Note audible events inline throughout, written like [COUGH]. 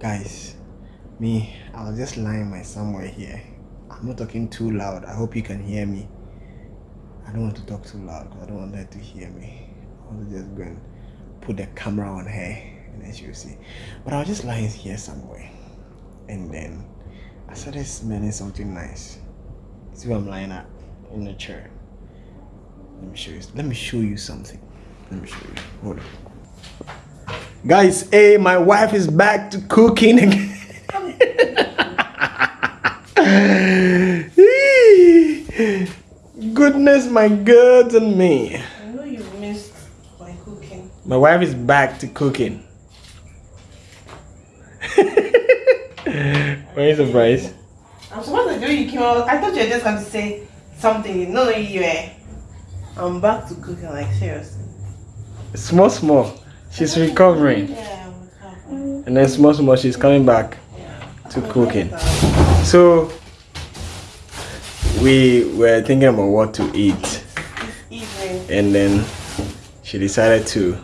guys me i was just lying my somewhere here. I'm not talking too loud. I hope you can hear me. I don't want to talk too loud because i don't want her to hear me. I want to just go and put the camera on her and then she'll see. But i was just lying here somewhere. And then i started smelling something nice. See where i'm lying at? In the chair. Let me show you let me show you something. Let me show you. Hold on Guys, hey, my wife is back to cooking again. [LAUGHS] Goodness, my God, and me. I know you missed my cooking. My wife is back to cooking. [LAUGHS] Where is the price? I'm supposed to do you came out. I thought you were just going to say something. No, no, you were. I'm back to cooking, like seriously. Small, small. She's recovering. And then small, small, she's coming back to cooking. So, we were thinking about what to eat. And then she decided to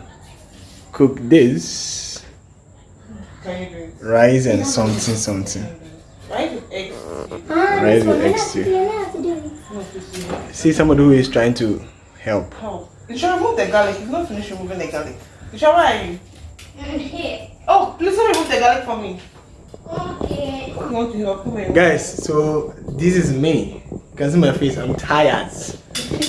cook this rice and something something rice with No, please, see somebody who is trying to help Help. You should remove the garlic. You've not finished removing the garlic. You should, where are you? Here. Oh, please don't remove the garlic for me. Okay. You want to help? Come here. guys so this is me you can see my face i'm tired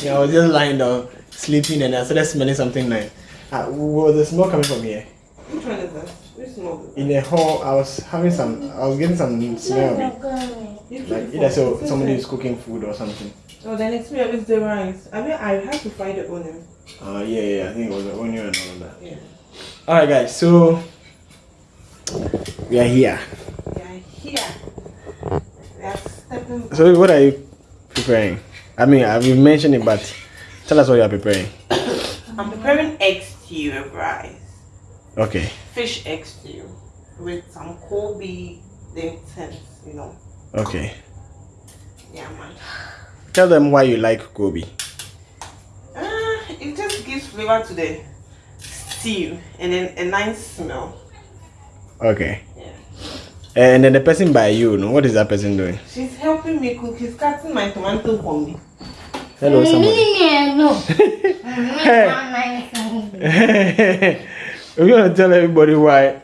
yeah, i was just lying down sleeping and i started smelling something nice uh, was the smell coming from here Which one is that? Which small? in the hall i was having some i was getting some smell of it You like took either so somebody is cooking food or something Oh, then it's me with the rice. I mean, I have to find the onion. uh yeah yeah i think it was the onion and all of that Yeah. All right, guys. So we are here. We are here. We are stepping. So what are you preparing? I mean, I've mentioned it, but tell us what you are preparing. I'm preparing egg stew with rice. Okay. Fish egg stew with some koobi then tins, you know. Okay. Yeah, man. Tell them why you like koobi. Uh, it just gives flavor to the stew and then a nice smell. Okay. Yeah. And then the person by you, no, what is that person doing? She's helping me cook. She's cutting my tomato for me. Hello, somebody. No. [LAUGHS] [LAUGHS] We're gonna tell everybody why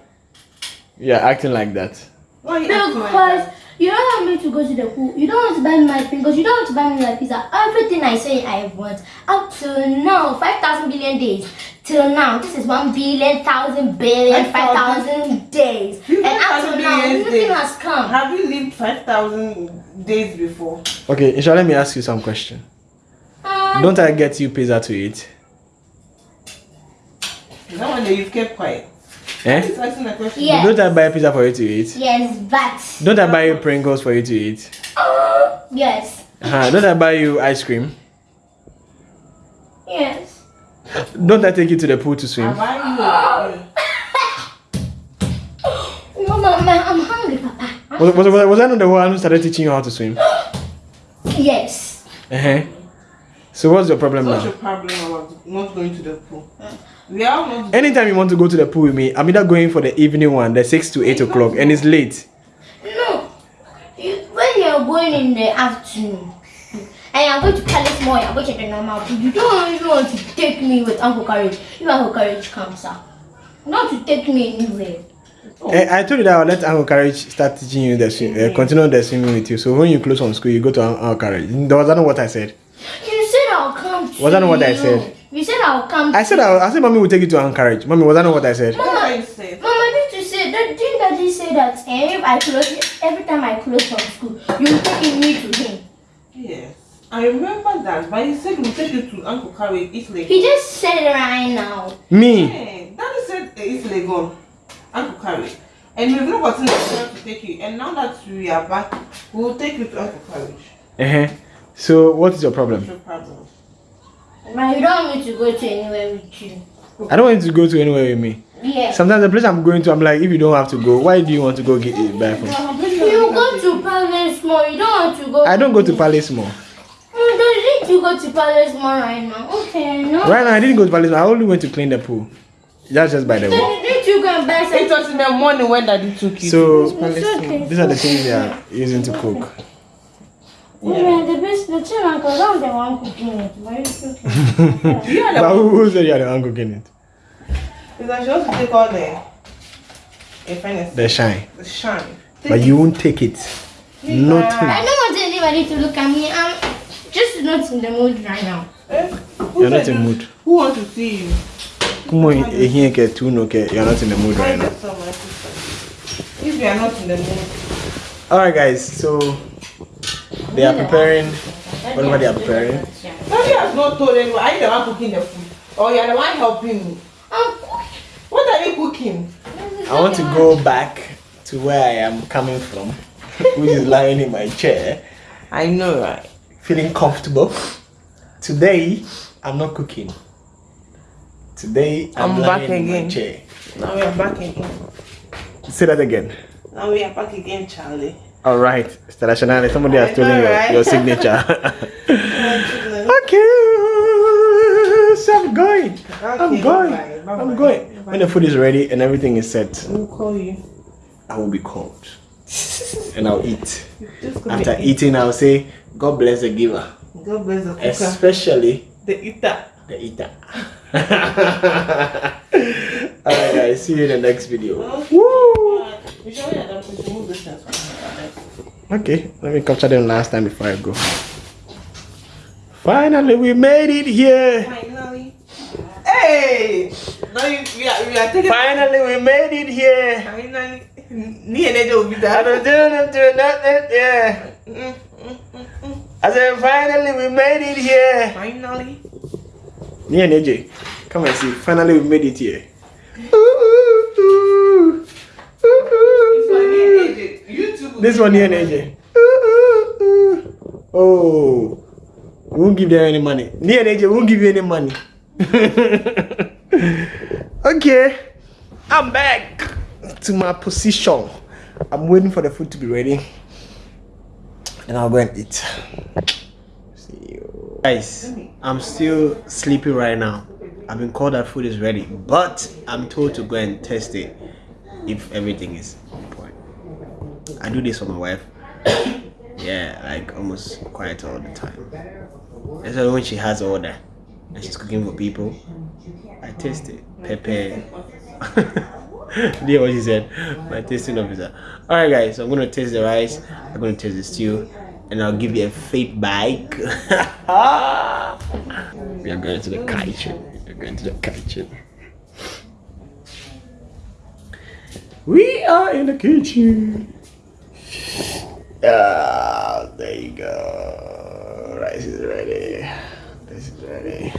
you're acting like that. Why are you acting like Because that? You don't want me to go to the pool. You don't want to buy me my fingers. You don't want to buy me my pizza. Everything I say I want. Up till now, 5,000 billion days. Till now, this is 1 billion, 1,000 billion, 5,000 days. And up till now, nothing has come. Have you lived 5,000 days before? Okay, Isha, let me ask you some question. Uh, Don't I get you pizza to eat? Is that one that you've kept quiet? Eh? He's asking a question. Yeah. Don't I buy pizza for you to eat? yes, but. Don't I buy you Pringles for you to eat? Uh, yes. Uh-huh. Don't I buy you ice cream? Yes. Don't I take you to the pool to swim? Have I you? No, [LAUGHS] Mama, I'm hungry, Papa. Was, was, was, was I not the one who started teaching you how to swim? Yes. Uh-huh. So what's your problem What's now? your problem about not going to the pool? We are not. Anytime you want to go to the pool with me, I'm either going for the evening one, the 6 to 8 o'clock, and it's late. No. You, when you're going in the afternoon and you're going to Palace Mall, you're going to the normal pool, you don't even want to take me with Uncle Courage. If Uncle Courage comes out, not to take me anywhere. Eh, I told you that I'll let Uncle Courage start teaching you the swim, uh, continue the swimming with you. So when you close from school, you go to Un- Uncle Courage. Was that not what I said? You said I'll come to Was that not what I you. said? You said I'll come I said I, I said mommy will take you to Uncle Courage. Mommy, was that not what I said? That's what you said. Mama, did you say that? Didn't Daddy say that eh, if I close, every time I close from school, you'll take me to him? Yes. I remember that, but he said we'll take you to Uncle Carrie, Italy. He just said it right now. Me? Hey, Daddy said uh, Italy gone. Uncle Carrie. And we've not gotten the chance to take you. And now that we are back, we will take you to Uncle Carrie. Uh-huh. So what is your problem? No problem. But you don't want me to go to anywhere with you. I don't want you to go to anywhere with me. Yeah. Sometimes the place I'm going to, I'm like, if you don't have to go, why do you want to go get it back from? You go to Palace Mall. You don't want to go. I don't go to Palace Mall. Mm, you don't need to go to Palace Mall right now. Okay, no. Right now, I didn't go to Palace Mall. I only went to clean the pool. That's just by the way. Didn't you go and buy It some? was in the morning when daddy took you. So It's okay. these are the things they are using to cook. Yeah. The best, the chill uncle, I'm the one cooking it. Why is it okay? you are the But who, who said you are the one cooking it? Is that she wants to take all the in fairness, The shine. the shine. But you won't take it. Not I don't want anybody to look at me. I'm just not in the mood right now. Eh? You're not in the mood. Who wants to see you? Come on, here get two no okay. You're not in the mood right now. yourself. If you are not in the mood, Alright guys, so they are preparing whatever they are preparing. daddy has not told anyone. Are you the one cooking the food? Or you are the one helping me? I'm cooking. What are you cooking? I want to go back to where I am coming from, [LAUGHS] which is lying in my chair, I know, right? feeling comfortable. Today, I'm not cooking. Today, I'm, I'm lying back in my again. chair. Now we are back again. Say that again. Now we are back again, Charlie. All right, Stella somebody has stolen your, right? your signature. [LAUGHS] Oh, okay, so I'm going. I'm going. bye-bye, bye-bye, I'm going. bye-bye. When the food is ready and everything is set, We'll call you. I will be called and I'll eat. After eating, I'll say, God bless the giver, God bless the cooker. especially The eater. the eater. [LAUGHS] Alright, guys, see you in the next video. Woo! Uh, You should we should move this thing from Okay, let me capture them last time before I go. Finally, we made it here. Finally. Hey! Now you, we are we are taking Finally, we made it here. finally. Me and will be I don't do nothing, nothing, yeah. Mm, mm, mm. I said, finally, we made it here. Finally. Me and AJ, come and see. Finally, we made it here. Ooh, ooh. Ooh, ooh, This one ooh. Here, AJ. You two will This one here. AJ. Ooh, uh, ooh, uh, ooh. Uh. Oh, won't give them any money. AJ we won't give you any money. [LAUGHS] okay, I'm back to my position. I'm waiting for the food to be ready, and I'll go and eat. See you guys. I'm still sleepy right now. I've been called that food is ready, but I'm told to go and test it if everything is. I do this for my wife. yeah, like almost quite all the time. Why when she has order and she's cooking for people, I taste it. [LAUGHS] You hear what she said? My tasting officer. Alright guys, so I'm gonna taste the rice, I'm gonna taste the stew, and I'll give you a feedback. [LAUGHS] we are going to the kitchen. We're going to the kitchen. We are in the kitchen. Ah, there you go. Rice is ready. This is ready.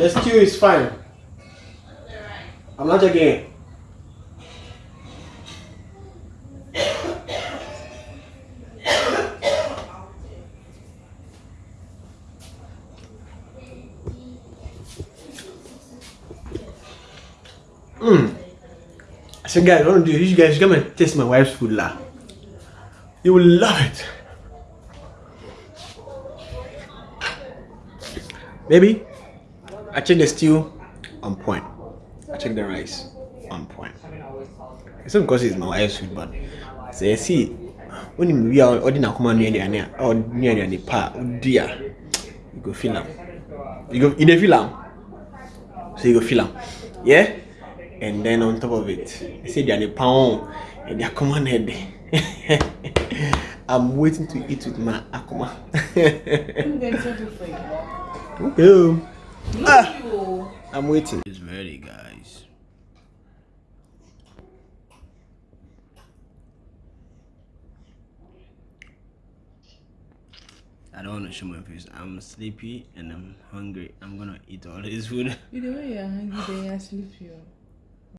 The stew is fine. I'm not joking. Mm. So guys, what I'm do is you guys come and taste my wife's food lah. You will love it. Baby, I checked the stew on point. I checked the rice on point. It's not because it's my wife's food, but say see when we are ordering a command near uh, the or near the uh, pa oh dear, you go feel am. You go you dey feel am. So you go feel am. Yeah? And then on top of it, you see the pound and they are command head. [LAUGHS] I'm waiting to eat with my akuma. [LAUGHS] I'm going to do for you. okay. Ah. I'm waiting. It's ready, guys. I don't want to show my face. I'm sleepy and I'm hungry. I'm gonna eat all this food. You know when you're hungry, then you're sleepy. oh.